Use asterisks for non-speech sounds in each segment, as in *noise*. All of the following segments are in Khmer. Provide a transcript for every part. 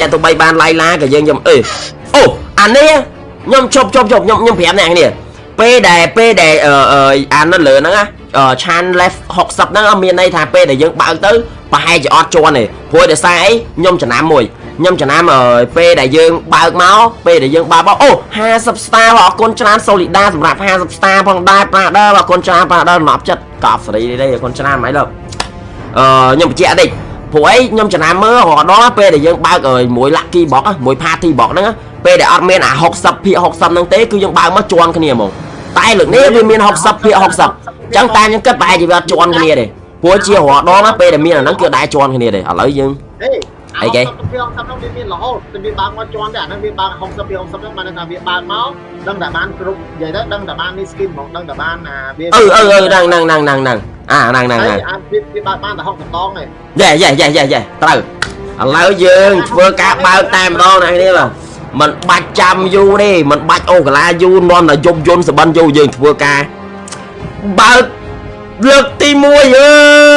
តែទោះបីបានឡាយឡាក៏យើងខ្ញុំអេអូអានេះខ្ញុំជប់ជប់ជប់ខ្ញុំខ្ញុំប្រាប់អ្នកនេះពេលដែលពេលដែលអឺអានៅលើហ្នឹងណាឆាន left 60ហ្នឹងមានន័យថាពេលដែលយើងបើកទៅប្រហែលជាអត់ជន់ទេព្រោះដោយសារអីខ្ញុំចំណាំមួយខ្ញុំចំណាំពេលដែលយើងបើកមកពេលដែលយើងបើកមកអូ50 star អរគុណច្រើន Solida សម្រាប់50 star ផងដែរប្រាដឺអរគុណច្រើនប្រាដឺមកចិត្តកប់សេរីនេះអរគុណច្រើនហ្មងលើអឺខ្ញុំបញ្ជាក់តិច ព្រោះអីខ្ញុំចំណាំមើលរហដល់ពេលដែលយើងបើកមួយ lucky box មួយ party box ហ្នឹងពេលដែលអត់មានអា60ភាគ60ហ្នឹងទេគឺយើងបើកមកជន់គ្នាហ្មងតែលើកនេះវាមាន60ភាគ60អញ្ចឹងតែខ្ញុំគិតប្រហែលជាវាអត់ជន់គ្នាទេព្រោះជារហដល់ណាពេលដែលមានអាហ្នឹងគឺដែរជន់គ្នាទេឥឡូវយើងអីគេ60ពី60ហ្នឹងវាមានរហូតតែវាបើកមកជន់តែអាហ្នឹងវាបើក60ពី60ហ្នឹងបានថាវាបើកមកដឹងតែបានគ្រប់និយាយទៅដឹងតែបាននេះ skin ហ្មងដឹងតែបានអាវាអឺអឺអឺហ្នឹងហ្នឹងហ្នឹងហ្នឹងហ្នឹង អាហ្នឹងហ្នឹងហ្នឹងអាពីពីបើកបានតែ60ដងឯងយេយេយេយេយេត្រូវឥឡូវយើងធ្វើការបើកតែម្ដងណាគ្នាបាទមិនបាច់ចាំយូរទេមិនបាច់អូកាឡាយូរនាំតែយប់យន់សបិនយូរយើងធ្វើការបើកលើកទី1អើ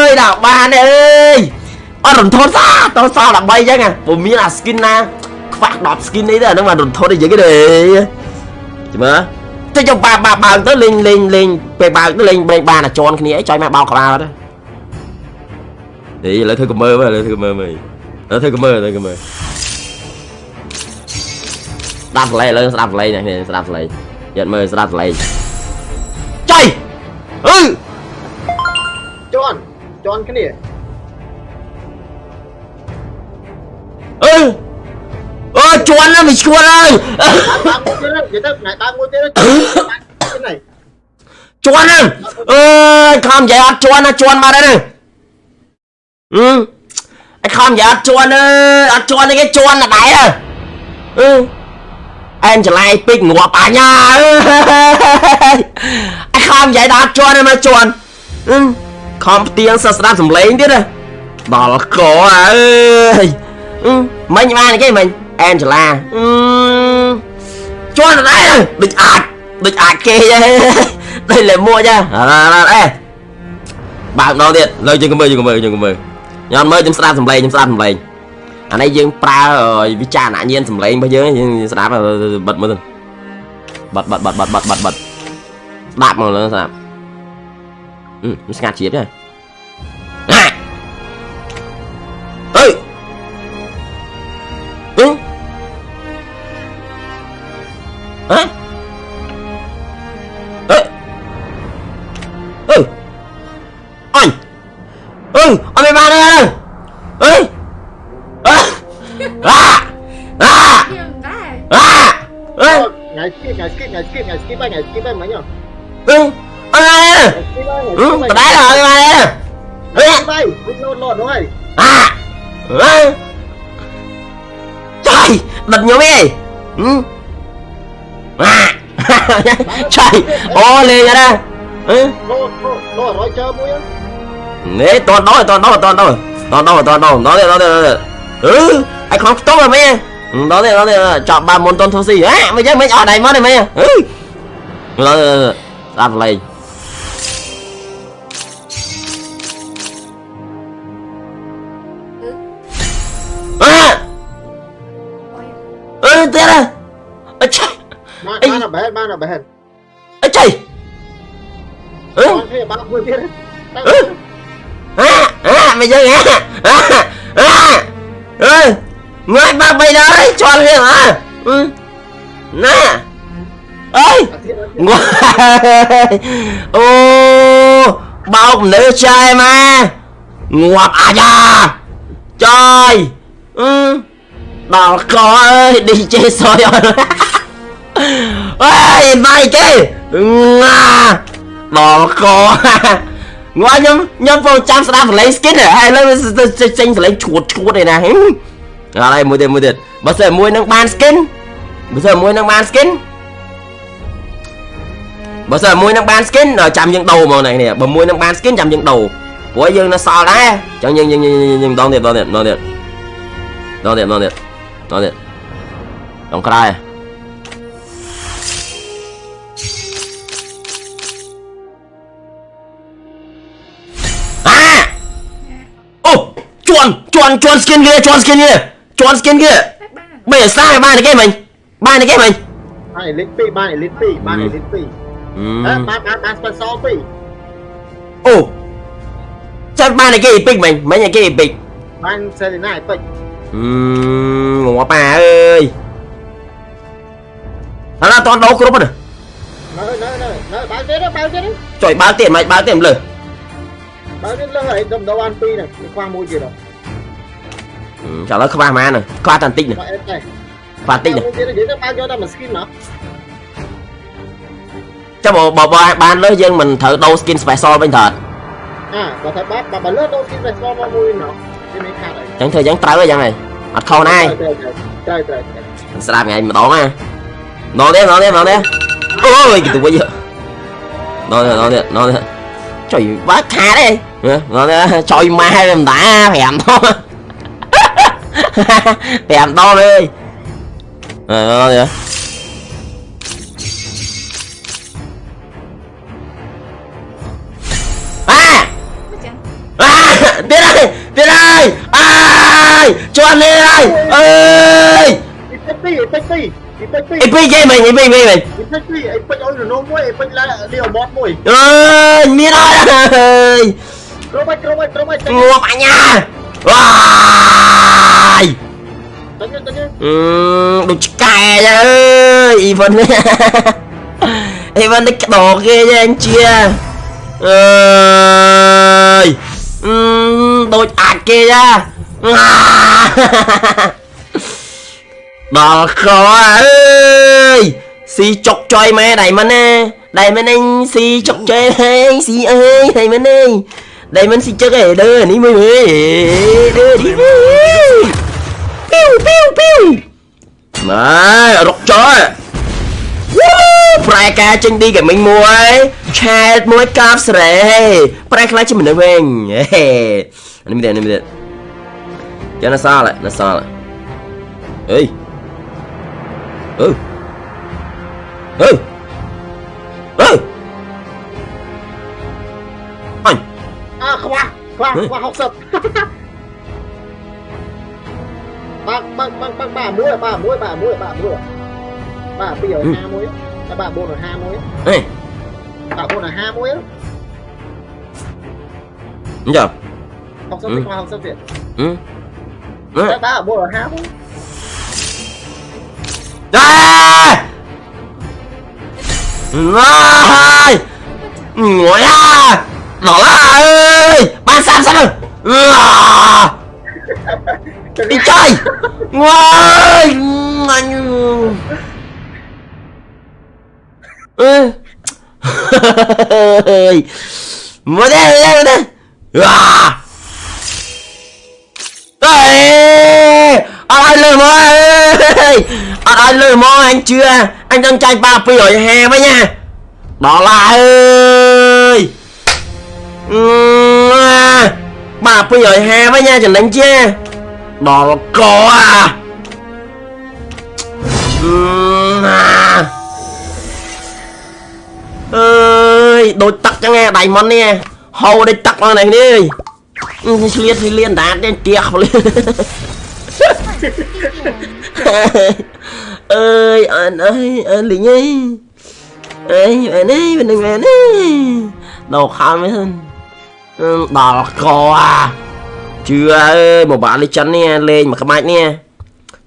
យដល់បានអើយអត់រន្ធត់សាតសល់13អញ្ចឹងពុំមានអា skin ណាខ្វះ10 skin នេះទេអានឹងបានរន្ធត់ទេយើងទេមើល ទៅចុះបើបើបើទៅលេងលេងលេងពេលបើទៅលេងលេងបានអាជន់គ្នាអីចុយមកបោកក្បាលអត់ទេឥឡូវធ្វើកមើមើលឥឡូវធ្វើកមើមើលឥឡូវធ្វើកមើធ្វើកមើស្ដាប់សលេងឥឡូវស្ដាប់សលេងនេះស្ដាប់សលេងយកមើលស្ដាប់សលេងចុយអឺជន់ជន់គ្នា ន់ណាមិនឈួនហើយដើមមួយទៀតនិយាយទៅថ្ងៃដើមមួយទៀតនេះជន់ណាអើយខំនិយាយអត់ជន់ណាជន់មកដែរអឺអីខំនិយាយអត់ជន់អើយអត់ជន់ទេគេជន់ណាដែរអឺអែនច្លែកពេកងាប់អញ្ញាអើយអីខំនិយាយដល់អត់ជន់ទេមកជន់អឺខំផ្ទៀងសស្ដាប់សំឡេងទៀតណាដល់កអើយមិញបានគេមិញ អែនចលាអឺជន់ដែរដូចអាចដូចអាចគេដូចលេមួយចាអេបើកម្ដងទៀតលើយើងមើលយើងមើលយើងមើលញ៉ាំមើលខ្ញុំស្ដាប់សំឡេងខ្ញុំស្ដាប់សំឡេងអានេះយើងប្រើវិចារណញ្ញាណសំឡេងរបស់យើងយើងស្ដាប់បិទមើលទៅបិទបិទបិទបិទបិទបិទបិទស្ដាប់មកលើស្ដាប់អឺស្ងាត់ជ្រាបចា Hả? ừ, Ừ. Anh. Ừ, anh mày ba đây. Ê. À. À. À. À. Ê. Ngày skip, ngày skip, ngày skip, ngày skip, ngày skip em mấy nhở? Ừ. Ông ơi. Ừ, tao đá rồi anh ơi. Ê. Bay, lộn lộn đúng không? À. Ừ. Trời, bật nhóm đi. Ừ. ហើយបានទេអឺបាយវិញលោតលោតហ្នឹងហើយអាអឺចៃដិតខ្ញុំឯងហឹមឆៃអូលេងណាអឺលោលោរយជើមួយនេះតនដល់តនដល់តនដល់តនដល់តនដល់ដល់ដល់ដល់អឺអីខំខ្ទង់ហ្មែដល់ទេដល់ទេចប់បានមុនតនធូស៊ីហ៎មិនចឹងមិនអត់ដៃមកទេមែនអឺដល់ស្ដាប់លេងអឺទៀតអឆា បានបានបែនបានបែនអីចៃអឺគ្នាបានមួយទៀតអឺអាអាមិនយើងអាអាអឺងាយបាក់បីដល់ជន់វាអើណាអើយងាយអូបោកលើចាយមកងាប់អាយ៉ាចាយអឺដល់កអើយ DJ សយអត់ អេយបាយគេងាដល់កងល់ខ្ញុំខ្ញុំពងចាំស្ដាប់សលេង skin ហើយឥឡូវចេញសលេងឈួតឈួតឯណាអត់ហើយមួយទៀតមួយទៀតបើសិនមួយនឹងបាន skin បើសិនមួយនឹងបាន skin បើសិនមួយនឹងបាន skin ចាំយើងដូរហ្មងនេះបើមួយនឹងបាន skin ចាំយើងដូរព្រោះយើងនៅសល់ដែរអញ្ចឹងយើងយើងយើងដងទៀតម្ដងទៀតម្ដងទៀតម្ដងទៀតម្ដងទៀតម្ដងទៀតដងក្រោយ ជន់ជន់ skin គេជន់ skin គេជន់ skin គេបីអាសាបានតែគេមិញបានតែគេមិញបានអេលីត2បានអេលីត2បានអេលីត2អឺអឺបានបានបាន special 2អូចាំបានតែគេអេពិកមិញមិញតែគេអេពិកបាន Selena Epic អឺងាប់ប៉ាអើយអត់អត់តន់ដោគ្រប់ណានៅនៅនៅនៅបើកទៀតបើកទៀតចុយបើកទៀតមិនបើកទៀតមិនលើបើកទៀតលើហើយដុំដបាន2ហ្នឹងខ្វះមួយទៀតហ៎ចាំឥឡូវខ្វះម៉ានខ្វះតាន់តិចណាបើអេត Trời ơi không ba ma nè, có Atlantic nè. Atlantic nè. Chắc bộ bộ ban đó dân mình thử đâu skin special bên thật. À, bà thật bà bà bà lướt đâu skin special mà mua nó. Chẳng thưa chẳng trâu cái dân này. Mặt khôn ai. Mình sẽ làm ngày mà đón à. Nó đi, nó đi, nó đi. Ôi, cái tụi bây giờ. Nó đi, nó đi, nó đi. Trời bác khá đấy. Nó đi, trời ma mình đã phèm thôi. *laughs* thì to đi rồi à, rồi à à tiến ơi tiến ơi à cho anh đi ơi ơi Epic game mình, Epic game mình. Epic gì, Epic ôi nó mua, Epic là điều bot mồi. Ơi, mi rồi. Robot, robot, robot. Ngộp anh nha. Vãi Ừ, *laughs* đồ cay ơi Ivan Ivan đích đỏ ghê nha anh chia. ơi. Ừ, đồ ạc kia ra Đỏ khó ơi. Xì chọc chơi mẹ đầy mình nè. Đầy mình anh xì chọc chơi anh xì ơi đầy mình anh đây mình xin chắc ấy đưa ní mười mười đưa đi piu piu piu. Mà rock chó Prai ca chân đi cả mình mua Chat mua cáp sరే Prai khai cho mình nữa mình Anh mình đi anh mình đi Cho nó sao lại, nó sao lại. Ê. Ừ. Ừ. Ừ. Anh à, khoa khoa học sập bác bác bác bác bà muối à, bà muối bà muối bà muối à. bà bây giờ ừ. hai muối. Bà bồn ở hai muối. Bà bồn ở hai muối. Đúng chưa? Học sắp ừ. thì khoa học sắp thì ừ. Bà bồn ở hai muối. Đây Rồi Ngồi ra! Đó là ơi! Ban sao sao à! Đi chơi! Ngồi! *laughs* Anh... Ê! Mua đây, đây, đây! À! Ê! Ai lừa mơ ơi! Ai lừa mơ anh chưa? Anh đang tranh ba pi ở hè với nha! Đó là ơi! bà bây giờ hè với nha chẳng đánh chứ. Đó là có à. Ơi, đôi tắc chẳng nghe đầy món nè. Hầu đây tắc vào này đi. Liên thì liên, đá trên tiệc lên *laughs* ơi, anh ơi, anh lính ơi. Ơi bạn ơi bạn ơi bạn ơi đầu khao với hơn. Khám mấy thân Ừ, đỏ cò à chưa ơi một bạn đi chắn nè lên mà cái mạch nè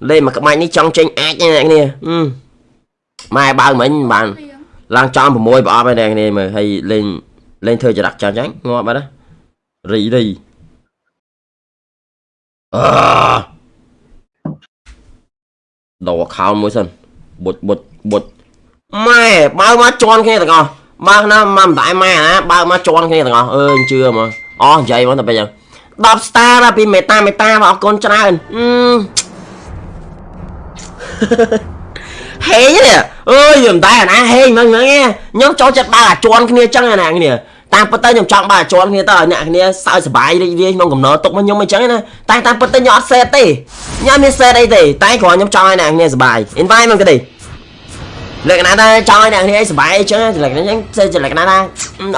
lên mà cái mạch ní trong tranh ác như này nè ừ mai bao mình bạn ឡើងចំ6ប្រអប់ហើយនេះមើលហើយលេងលេងធ្វើចរិតចាស់ចឹងងាប់បាត់ណារីរីអឺដោខោមួយសិនបុចបុចបុចម៉ែបើមកជន់គ្នាទាំងអស់ បើណាមកមិនដែរម៉ែណាបើមកជន់គ្នាទាំងអស់អើជឿមកអស់និយាយមកតែពេលចឹង10 star ដល់ពីមេតាមេតាមកអរគុណច្រើនអឺហេងនេះអើយមិនដែរណាហេងហ្នឹងហ្នឹងខ្ញុំចូលចិត្តបើអាជន់គ្នាចឹងណាគ្នាតាមពិតទៅខ្ញុំចង់បើអាជន់គ្នាទៅឲ្យអ្នកគ្នាសើចសប្បាយរីករាយក្នុងកំណត់ទុកមកខ្ញុំអញ្ចឹងណាតែតាមពិតទៅខ្ញុំអត់សេតទេខ្ញុំមានសេតអីទេតែគ្រាន់ខ្ញុំចង់ឲ្យអ្នកគ្នាសប្បាយ invite មកទៅទេ លក្ខណៈថាចង់ឲ្យអ្នកនេះសុបាយអញ្ចឹងលក្ខណៈអញ្ចឹងផ្សេងជាលក្ខណៈថា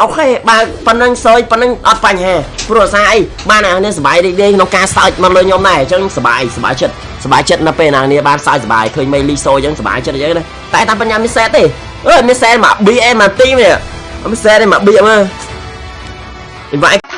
អូខេបើប៉ុណ្្នឹងសើចប៉ុណ្្នឹងអត់បញ្ហាព្រោះអាសាអីបានអ្នកនេះសុបាយរីករាយក្នុងការសើចមកលើខ្ញុំដែរអញ្ចឹងសុបាយសុបាយចិត្តសុបាយចិត្តនៅពេលអ្នកនេះបានសើចសុបាយឃើញមេលីសូអញ្ចឹងសុបាយចិត្តអញ្ចឹងណាតែតាមបញ្ញាមានសេតទេអឺមានសេតមក BM មកទីនេះមានសេតមក BM មើល invite